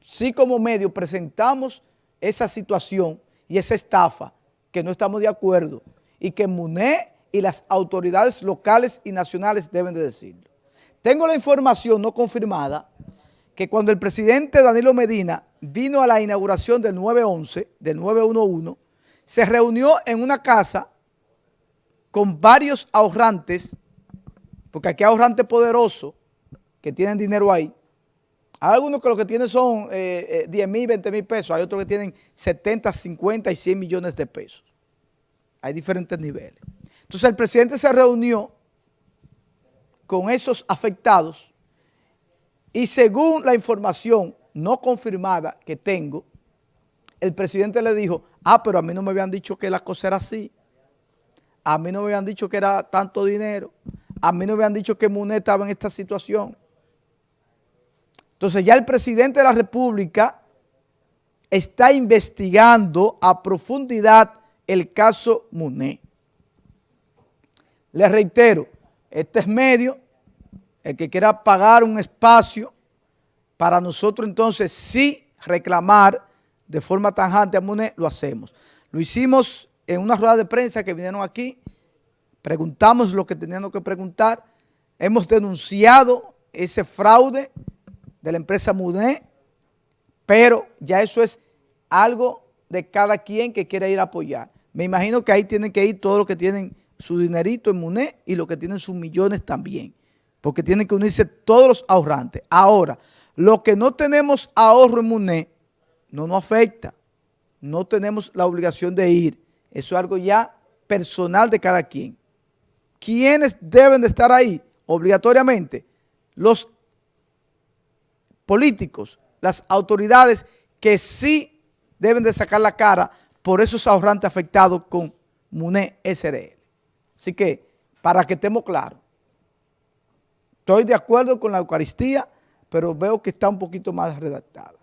sí como medio presentamos esa situación y esa estafa que no estamos de acuerdo y que MUNE y las autoridades locales y nacionales deben de decirlo. Tengo la información no confirmada que cuando el presidente Danilo Medina vino a la inauguración del 911, del 911, se reunió en una casa con varios ahorrantes, porque aquí hay ahorrantes poderosos que tienen dinero ahí. Hay algunos que lo que tienen son 10 eh, mil, 20 mil pesos, hay otros que tienen 70, 50 y 100 millones de pesos. Hay diferentes niveles. Entonces el presidente se reunió con esos afectados y según la información no confirmada que tengo, el presidente le dijo, ah, pero a mí no me habían dicho que la cosa era así. A mí no me habían dicho que era tanto dinero. A mí no me habían dicho que Munet estaba en esta situación. Entonces ya el presidente de la República está investigando a profundidad el caso Munet. Le reitero, este es medio, el que quiera pagar un espacio para nosotros entonces sí reclamar de forma tanjante a Munet, lo hacemos. Lo hicimos en una rueda de prensa que vinieron aquí, preguntamos lo que teníamos que preguntar, hemos denunciado ese fraude de la empresa Munet, pero ya eso es algo de cada quien que quiera ir a apoyar. Me imagino que ahí tienen que ir todos los que tienen su dinerito en MUNE y los que tienen sus millones también, porque tienen que unirse todos los ahorrantes. Ahora, los que no tenemos ahorro en MUNE, no nos afecta, no tenemos la obligación de ir, eso es algo ya personal de cada quien. ¿Quiénes deben de estar ahí? Obligatoriamente, los políticos, las autoridades que sí deben de sacar la cara por esos ahorrantes afectados con MUNE SRL. Así que, para que estemos claros, estoy de acuerdo con la Eucaristía, pero veo que está un poquito más redactada.